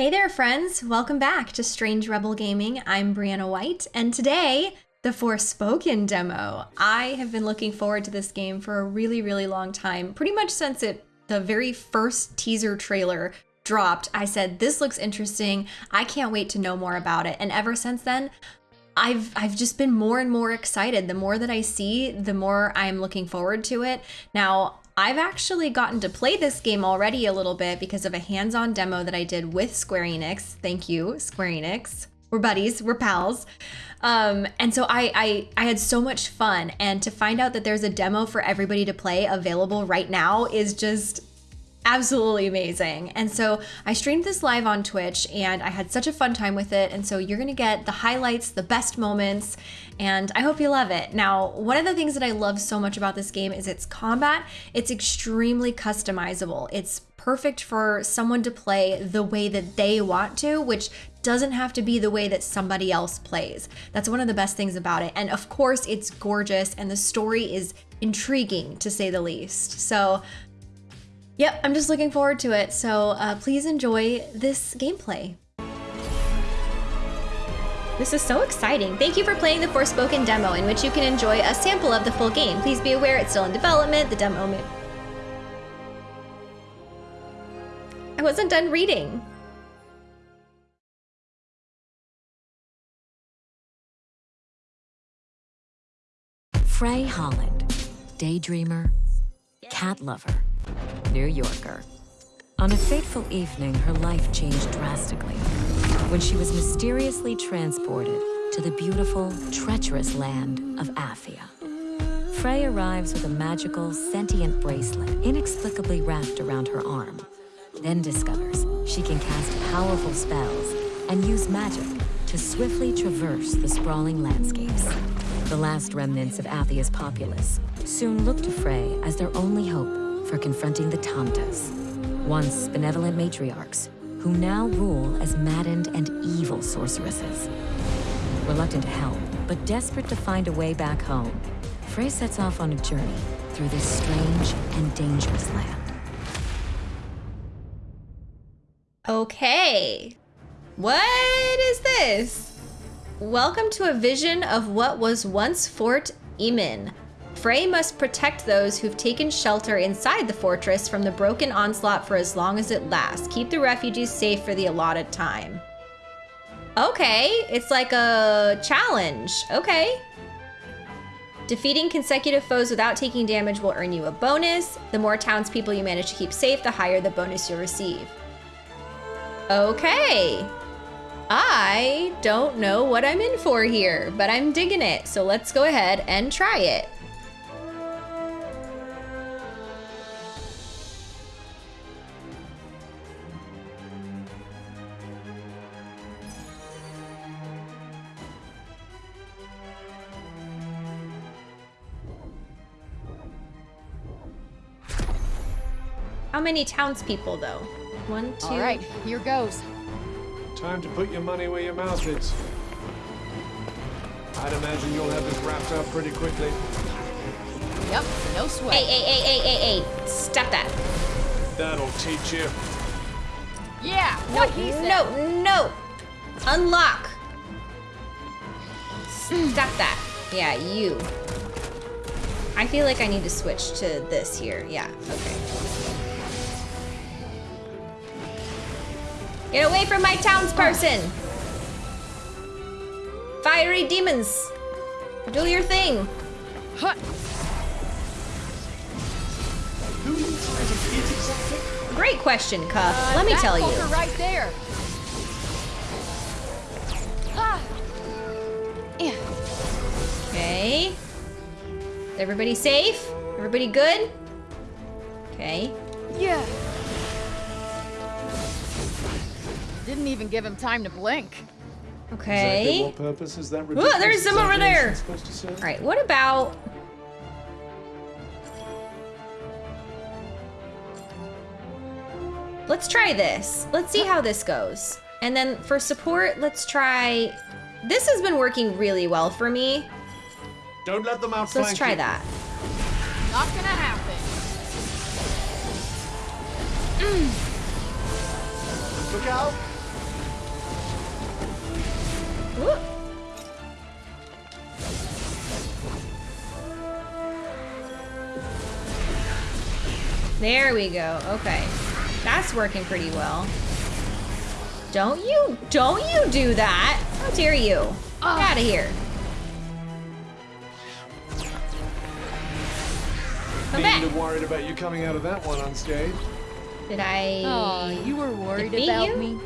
Hey there, friends! Welcome back to Strange Rebel Gaming. I'm Brianna White, and today, the Forspoken demo. I have been looking forward to this game for a really, really long time, pretty much since it the very first teaser trailer dropped. I said, this looks interesting. I can't wait to know more about it. And ever since then, I've I've just been more and more excited. The more that I see, the more I'm looking forward to it. Now, I've actually gotten to play this game already a little bit because of a hands-on demo that I did with Square Enix. Thank you, Square Enix. We're buddies, we're pals. Um, and so I, I, I had so much fun. And to find out that there's a demo for everybody to play available right now is just absolutely amazing. And so I streamed this live on Twitch and I had such a fun time with it. And so you're gonna get the highlights, the best moments, and I hope you love it. Now, one of the things that I love so much about this game is its combat. It's extremely customizable. It's perfect for someone to play the way that they want to, which doesn't have to be the way that somebody else plays. That's one of the best things about it. And of course, it's gorgeous and the story is intriguing to say the least. So Yep, I'm just looking forward to it. So uh, please enjoy this gameplay. This is so exciting. Thank you for playing the Forspoken demo in which you can enjoy a sample of the full game. Please be aware it's still in development. The demo may... I wasn't done reading. Frey Holland, daydreamer, cat lover, New Yorker. On a fateful evening, her life changed drastically when she was mysteriously transported to the beautiful, treacherous land of Athia. Frey arrives with a magical, sentient bracelet inexplicably wrapped around her arm, then discovers she can cast powerful spells and use magic to swiftly traverse the sprawling landscapes. The last remnants of Athia's populace soon look to Frey as their only hope for confronting the Tantas, once benevolent matriarchs, who now rule as maddened and evil sorceresses. Reluctant to help, but desperate to find a way back home, Frey sets off on a journey through this strange and dangerous land. Okay. What is this? Welcome to a vision of what was once Fort Emon, Frey must protect those who've taken shelter inside the fortress from the broken onslaught for as long as it lasts. Keep the refugees safe for the allotted time. Okay, it's like a challenge. Okay. Defeating consecutive foes without taking damage will earn you a bonus. The more townspeople you manage to keep safe, the higher the bonus you'll receive. Okay. I don't know what I'm in for here, but I'm digging it. So let's go ahead and try it. How many townspeople, though? One, two... All right, here goes. Time to put your money where your mouth is. I'd imagine you'll have this wrapped up pretty quickly. Yep, no sweat. Hey, hey, hey, hey, hey, hey. Stop that. That'll teach you. Yeah, what he said. No, no. Unlock. Stop that. Yeah, you. I feel like I need to switch to this here. Yeah, okay. Get away from my townsperson! Fiery demons! Do your thing! Huh. Who are you trying to hit exactly? Great question, Cuff. Uh, Let me tell you. right there. Ah. Yeah. Okay. Everybody safe? Everybody good? Okay. Yeah. Didn't even give him time to blink. Okay. Exactly what purpose is that Ooh, there's some over there. supposed? All right, what about... Let's try this. Let's see how this goes. And then for support, let's try... This has been working really well for me. Don't let them So outflank let's try you. that. Not gonna happen. Look out! Whoop. There we go. Okay. That's working pretty well. Don't you, don't you do that. How dare you. Get out of here. Come back. Needn't worried about you coming out of that one unscathed. Did I? Oh, you were worried about you? me?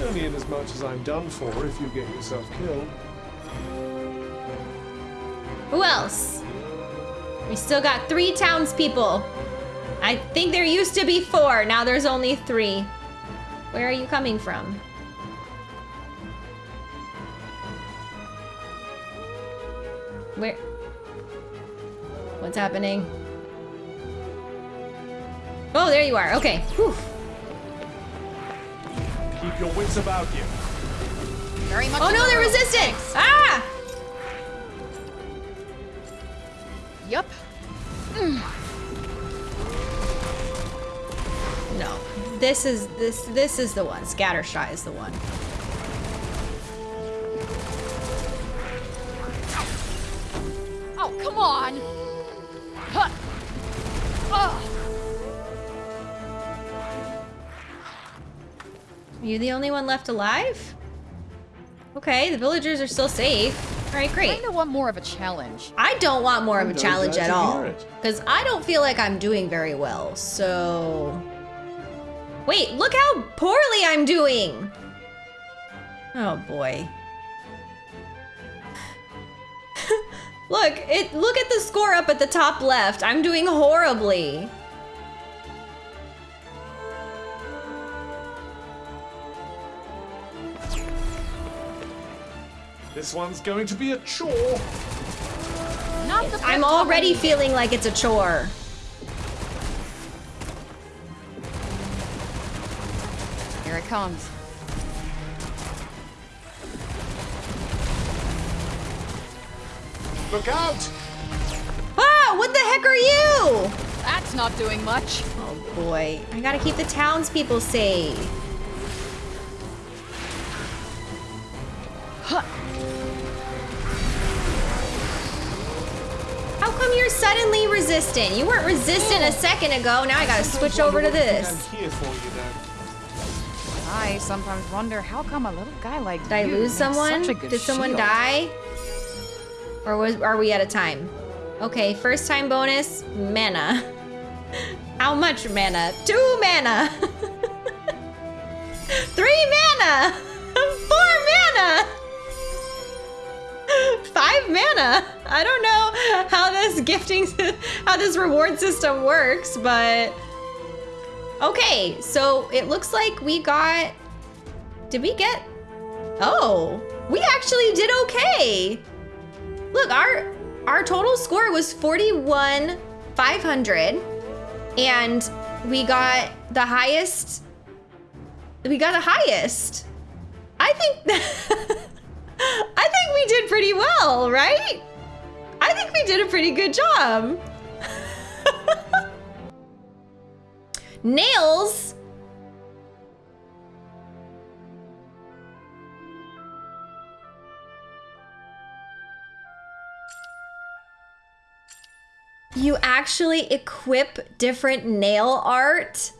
Only in as much as I'm done for if you get yourself killed. Who else? We still got three townspeople. I think there used to be four. Now there's only three. Where are you coming from? Where? What's happening? Oh, there you are. Okay. Whew. Keep your wits about you. Very much. Oh no, the they're room. resistant! Ah! Yup. No. This is this this is the one. Scattershot is the one. Are you the only one left alive? Okay, the villagers are still safe. All right, great. kind of want more of a challenge. I don't want more of a challenge at all. Because I don't feel like I'm doing very well, so... Wait, look how poorly I'm doing! Oh boy. look, it look at the score up at the top left. I'm doing horribly. This one's going to be a chore. Not the I'm pep talk I already need. feeling like it's a chore. Here it comes. Look out! Ah, what the heck are you? That's not doing much. Oh boy, I gotta keep the townspeople safe. Come you're suddenly resistant? You weren't resistant a second ago. Now I gotta switch over to wonder what you think this. I'm here for you though. I sometimes wonder how come a little guy like Did I lose someone? Such a good Did someone shield. die? Or was are we at a time? Okay, first time bonus, mana. How much mana? Two mana. Three mana. Five mana. I don't know how this gifting, how this reward system works, but okay. So it looks like we got. Did we get? Oh, we actually did okay. Look, our our total score was 41 500 and we got the highest we got the highest. I think I think we did pretty well, right? I think we did a pretty good job. Nails You actually equip different nail art?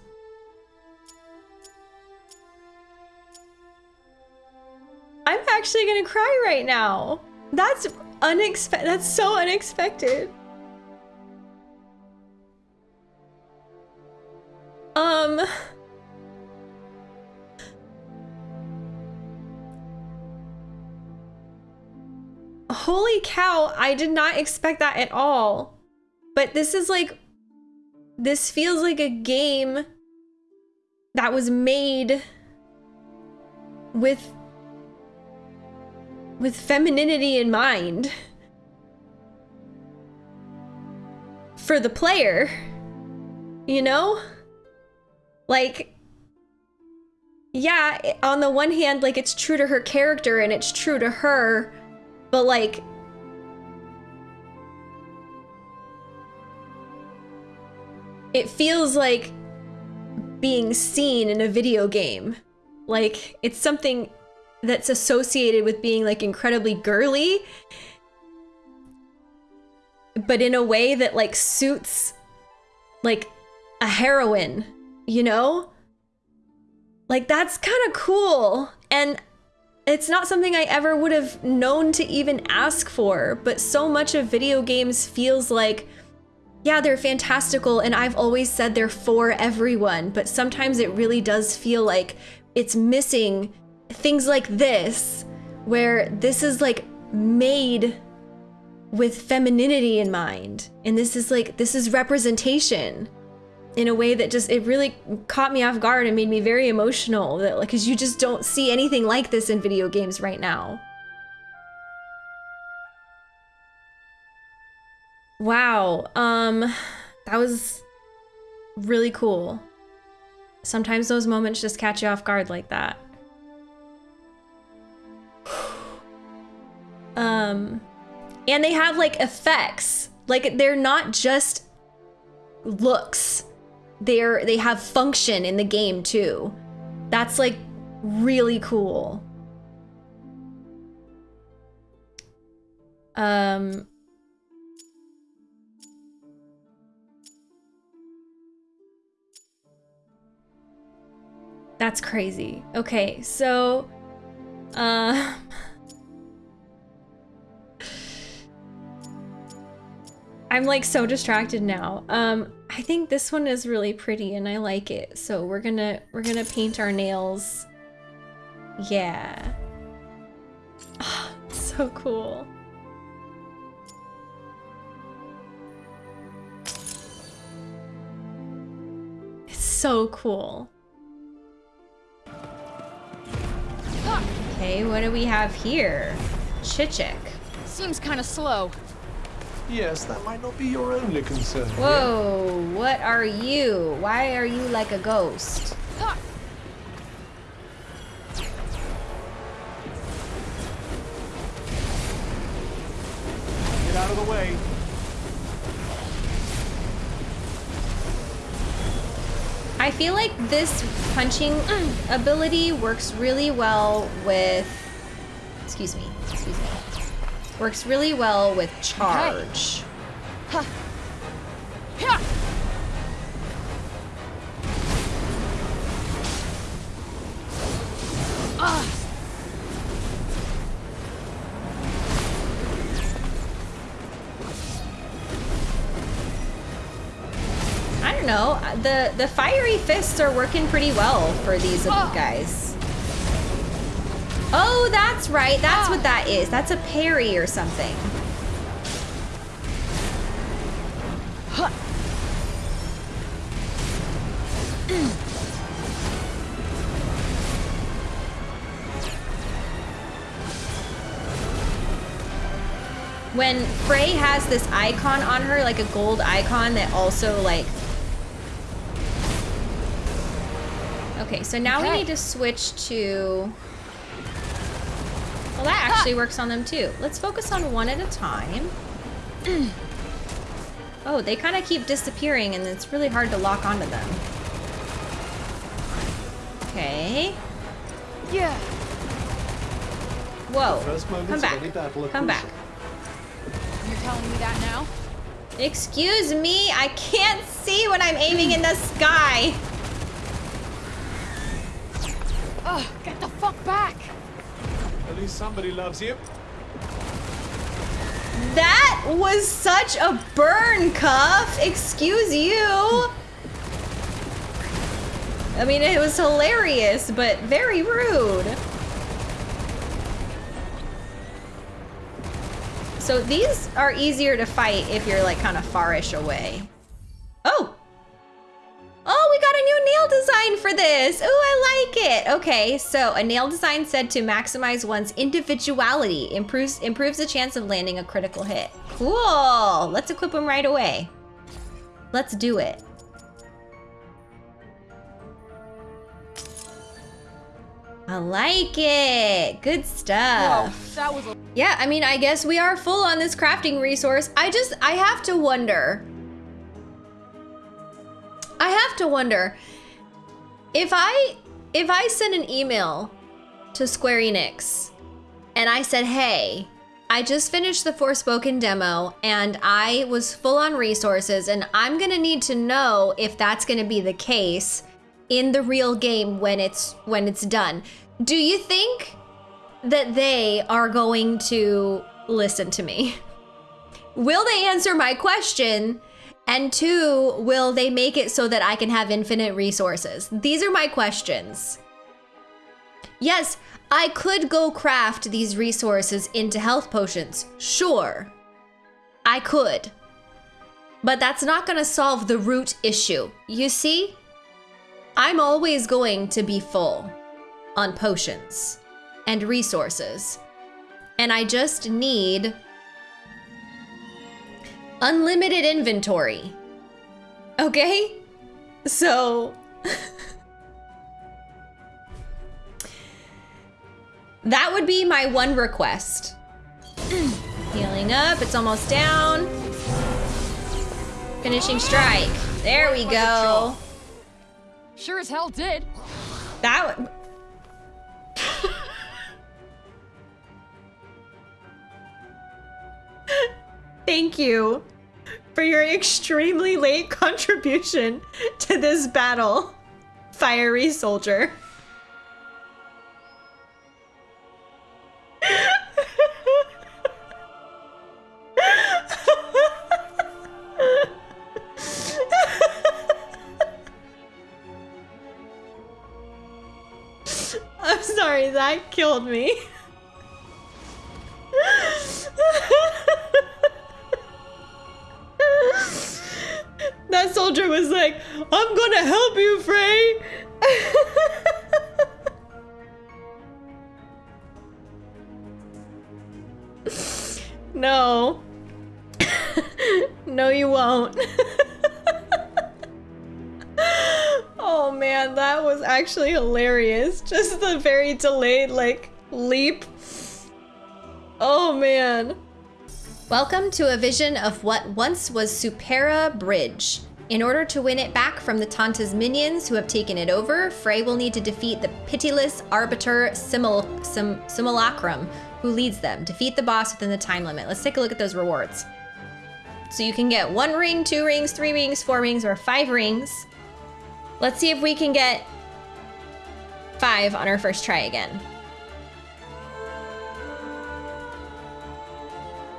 I'm actually gonna cry right now. That's unexpected. That's so unexpected. Um. Holy cow, I did not expect that at all. But this is like this feels like a game that was made with with femininity in mind for the player. You know? Like yeah, on the one hand like it's true to her character and it's true to her, but like it feels like being seen in a video game. Like it's something that's associated with being like incredibly girly but in a way that like suits like a heroine, you know? Like that's kind of cool. And it's not something I ever would have known to even ask for, but so much of video games feels like yeah, they're fantastical and I've always said they're for everyone, but sometimes it really does feel like it's missing things like this where this is like made with femininity in mind. And this is like, this is representation in a way that just, it really caught me off guard and made me very emotional that like, cause you just don't see anything like this in video games right now. Wow. Um, that was really cool. Sometimes those moments just catch you off guard like that. Um, and they have like effects. Like they're not just looks. They're they have function in the game too. That's like really cool. Um That's crazy. Okay, so uh I'm like so distracted now. Um, I think this one is really pretty and I like it. So we're gonna we're gonna paint our nails. Yeah. Oh, so cool. It's so cool. Okay, what do we have here? Chichik. Seems kind of slow. Yes, that might not be your only concern. Whoa, what are you? Why are you like a ghost? Feel like this punching ability works really well with. Excuse me. Excuse me. Works really well with charge. yeah. The the fiery fists are working pretty well for these Ah. guys. Oh, that's right. That's what that is. That's a parry or something. when Frey has this icon on her, like a gold icon that also like Okay, so now we need to switch to Well, that actually works on them too. Let's focus on one at a time. oh, they kind of keep disappearing and it's really hard to lock onto them. Okay. yeah. Whoa. Come back. any battle are Come back. You're telling me that now? Excuse me, I can't see when I'm aiming in the sky. Ugh, get the fuck back! At least somebody loves you. That was such a burn, Cuff. Excuse you. I mean, it was hilarious, but very rude. So these are easier to fight if you're like kind of farish away. Oh! Oh, design for this. Oh, I like it. Okay, so a nail design said to maximize one's individuality, improves improves the chance of landing a critical hit. Cool. Let's equip them right away. Let's do it. I like it. Good Whoa, stuff. that was a Yeah, I mean, I guess we are full on this crafting resource. I just, I have to wonder. I have to wonder if I, if I send an email to to Square Enix and I said, hey, I just finished the Forspoken demo and I was full on resources, and I'm gonna need to know if that's gonna be the case in the real game when it's when it's done. Do you think that they are going to listen to me? Will they answer my question? And two, will they make it so that I can have infinite resources? These are my questions. Yes, I could go craft these resources into health potions. Sure. I could. But that's not going to solve the root issue. You see? I'm always going to be full on potions and resources. And I just need unlimited inventory. Okay? So. that would be my one request. Healing up, it's almost down. Finishing strike. There we go. Sure as hell did. That. w- Thank you for your extremely late contribution to this battle, fiery soldier. I'm sorry, that killed me. the very delayed, like, leap. Oh man. Welcome to a vision of what once was Supera Bridge. In order to win it back from the Tanta's minions who have taken it over, Frey will need to defeat the pitiless Arbiter Simul- Sim- Simulacrum, who leads them. Defeat the boss within the time limit. Let's take a look at those rewards. So you can get one ring, two rings, three rings, four rings, or five rings. Let's see if we can get five on our first try again.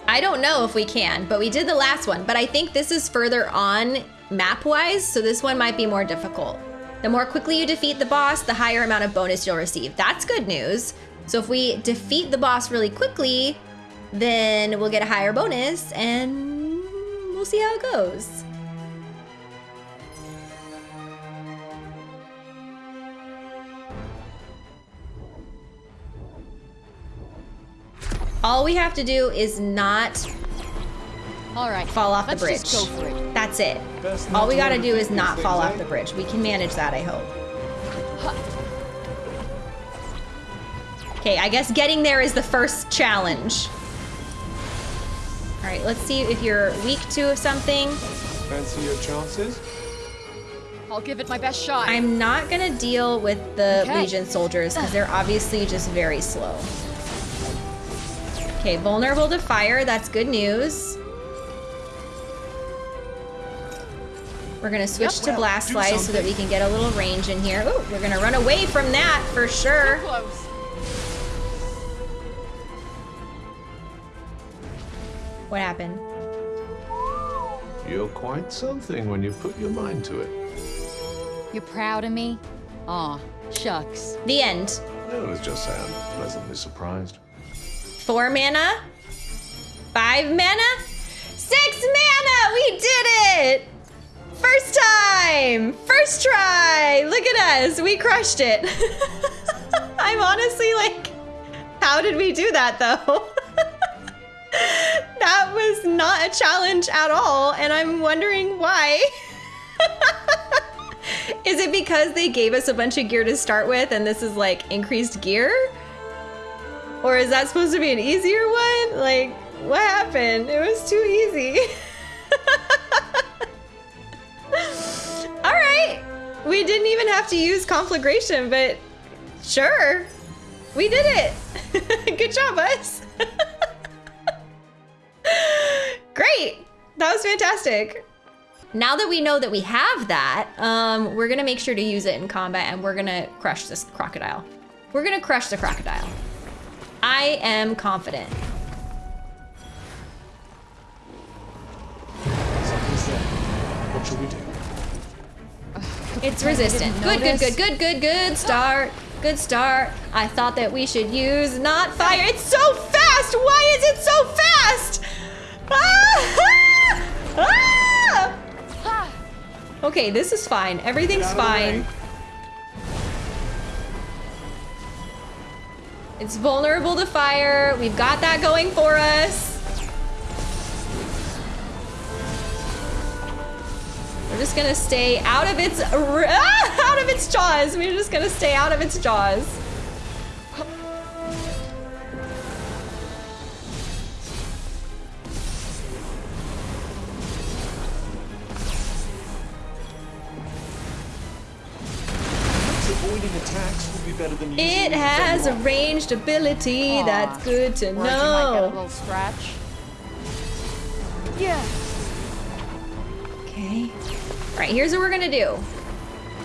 I don't know if we can, but we did the last one. But I think this is further on map-wise, so this one might be more difficult. The more quickly you defeat the boss, the higher amount of bonus you'll receive. That's good news. So if we defeat the boss really quickly, then we'll get a higher bonus, and we'll see how it goes. All we have to do is not All right. fall off the let's bridge. just go for it. That's it. Best All we gotta do is not fall off eh? the bridge. We can manage that, I hope. Okay, I guess getting there is the first challenge. All right, let's see if you're weak to something. Fancy your chances? I'll give it my best shot. I'm not gonna deal with the Okay. Legion soldiers because they're obviously just very slow. Okay, vulnerable to fire. That's good news. We're gonna switch Yep, to well, blast do slice so that we can get a little range in here. Ooh, we're gonna run away from that for sure. Too close. What happened? You're quite something when you put your mind to it. You're proud of me? Aw, shucks. The end. I was just saying, pleasantly surprised. Four mana? Five mana? Six mana! We did it! First time! First try! Look at us! We crushed it! I'm honestly like, how did we do that though? that was not a challenge at all, and I'm wondering why. is it because they gave us a bunch of gear to start with and this is like increased gear? Or is that supposed to be an easier one? Like, what happened? It was too easy. All right. We didn't even have to use conflagration, but sure. We We did it! Good job, us! Great! That was fantastic. Now that we know that we have that, um, we're gonna make sure to use it in combat and we're gonna crush this crocodile. We're gonna crush the crocodile. I am confident. What should we do? It's resistant. Good, good, good, good, good, good start. Good start. I thought that we should use not fire. It's so fast! Why is it so fast? Ah! Ah! Ah! Okay, this is fine. Everything's fine. It's vulnerable to fire. We've got that going for us. We're just gonna stay out of its ah, out of its jaws. We're just gonna stay out of its jaws. Avoiding attacks would be better than It them has a ranged ability. Aw. That's good to Worried you might get a know. little scratch. Yeah. Okay. All right, here's what we're gonna do.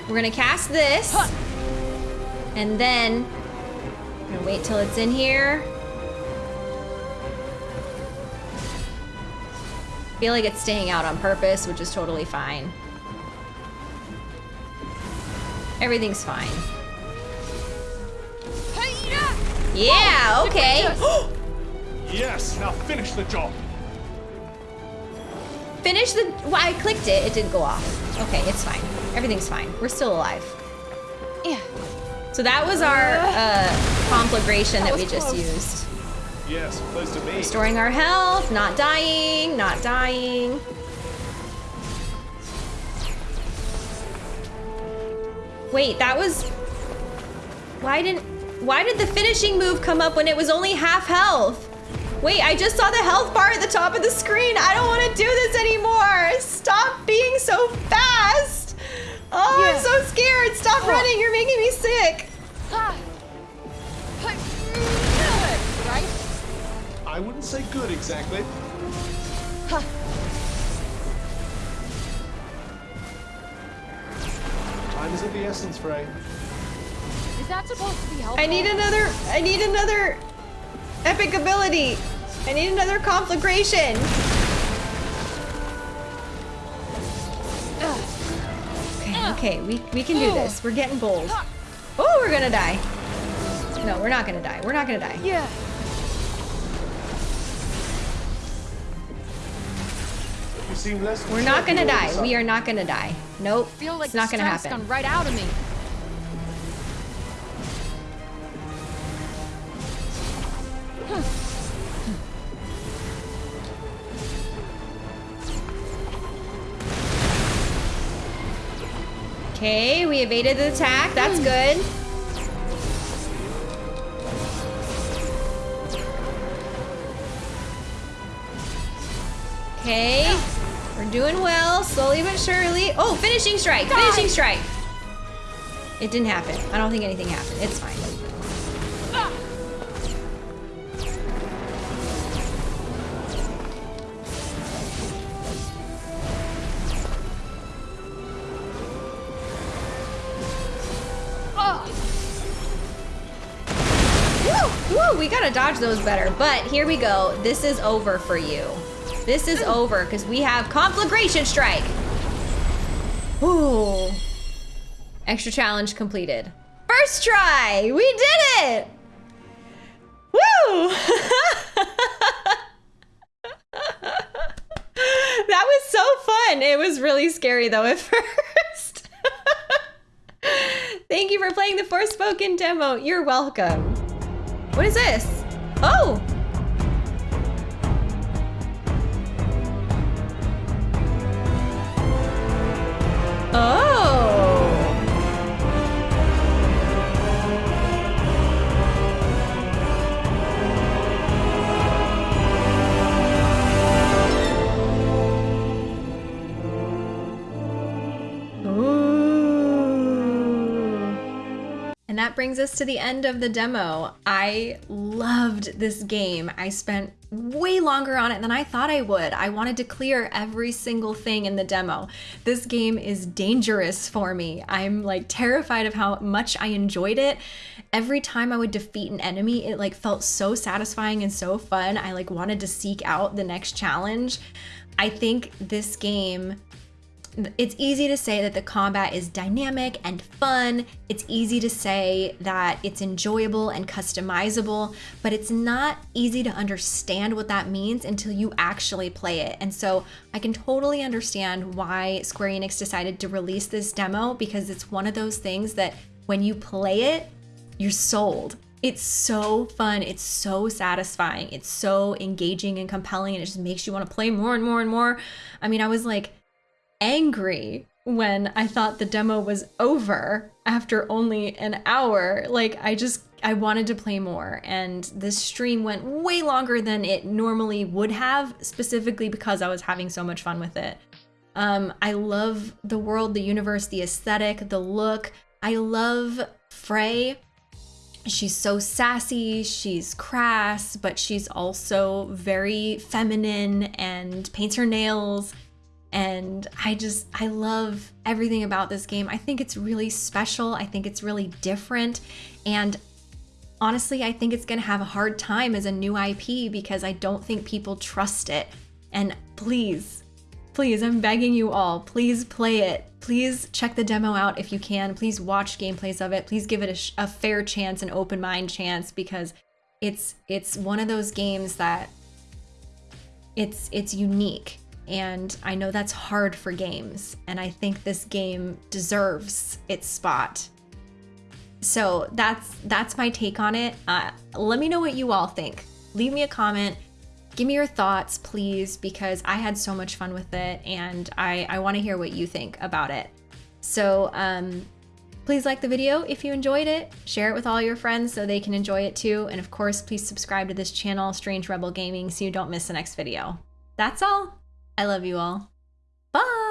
We're gonna cast this, and then we're gonna wait till it's in here. I feel like it's staying out on purpose, which is totally fine. Everything's fine. Yeah, okay. Yes, now finish the job. Finish the. Well, I clicked it. It didn't go off. Okay, it's fine. Everything's fine. We're still alive. Yeah. So that was our uh, conflagration that we just used. Yes, close to me. Restoring our health, not dying, not dying. Wait, that was. Why didn't. Why did the finishing move come up when it was only half health? Wait, I just saw the health bar at the top of the screen. I don't want to do this anymore. Stop being so fast. Oh, I'm so scared. Stop running. You're making me sick. Right? I wouldn't say good exactly. Huh. Time is of the essence, Frey. Is that supposed to be helpful? I need another. I need another epic ability. I need another conflagration. Okay, okay, we, we can do this. We're getting bold. Oh, we're gonna die. No, we're not gonna die. We're not gonna die. Yeah. Seem less. We're not gonna concerned all of a die. We are not gonna die. Nope. Feel like it's not gonna happen. gone right out of me. Okay, we evaded the attack. That's good. Okay, we're doing well, slowly but surely. Oh, finishing strike, finishing strike. It didn't happen. I don't think anything happened. It's fine. Dodge those better. But here we go. This is over for you. This is over because we have conflagration strike. Ooh. Extra challenge completed. First try! We did it! Woo! that was so fun. It was really scary though at first. Thank you for playing the Forspoken demo. You're welcome. What is this? Oh! Oh! And that brings us to the end of the demo. I loved this game. I spent way longer on it than I thought I would. I wanted to clear every single thing in the demo. This game is dangerous for me. I'm like terrified of how much I enjoyed it. Every time I would defeat an enemy, it like felt so satisfying and so fun. I like wanted to seek out the next challenge. I think this game it's easy to say that the combat is dynamic and fun. It's easy to say that it's enjoyable and customizable, but it's not easy to understand what that means until you actually play it. And so I can totally understand why Square Enix decided to release this demo because it's one of those things that when you play it, you're sold. It's so fun. It's so satisfying. It's so engaging and compelling, and it just makes you want to play more and more and more. I mean, I was like, angry when I thought the demo was over after only an hour. Like, I just, I wanted to play more. And this stream went way longer than it normally would have, specifically because I was having so much fun with it. Um, I love the world, the universe, the aesthetic, the look. I love Frey. She's so sassy, she's crass, but she's also very feminine and paints her nails and I just, I love everything about this game. I think it's really special. I think it's really different. And honestly, I think it's going to have a hard time as a new IP because I don't think people trust it. And please, please, I'm begging you all, please play it. Please check the demo out if you can. Please watch gameplays of it. Please give it a, a fair chance, an open mind chance, because it's it's one of those games that it's it's unique and I know that's hard for games, and I think this game deserves its spot. So that's that's my take on it. Uh, let me know what you all think. Leave me a comment. Give me your thoughts, please, because I had so much fun with it, and I, I want to hear what you think about it. So um, please like the video if you enjoyed it. Share it with all your friends so they can enjoy it too. And of course, please subscribe to this channel, Strange Rebel Gaming, so you don't miss the next video. That's all. I love you all. Bye.